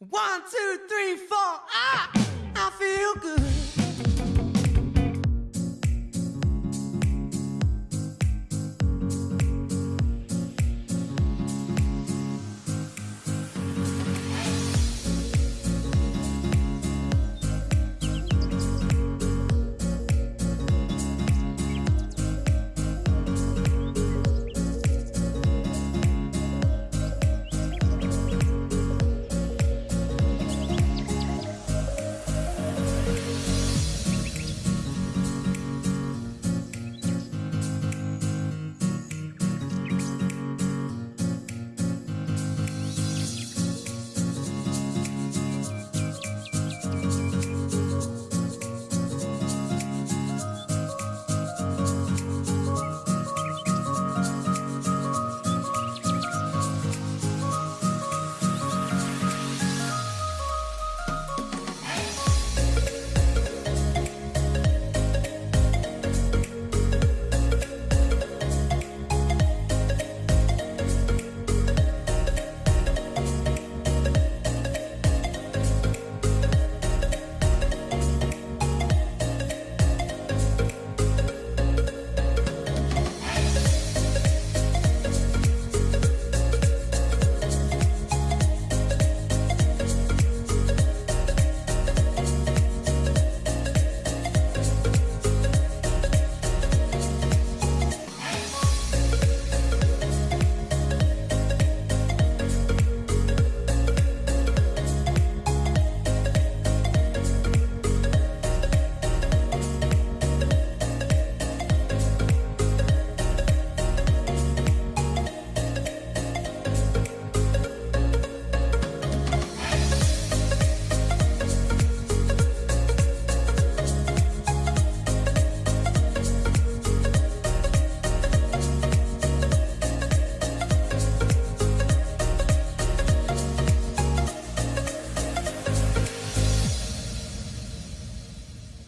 One, two, three, four. Ah!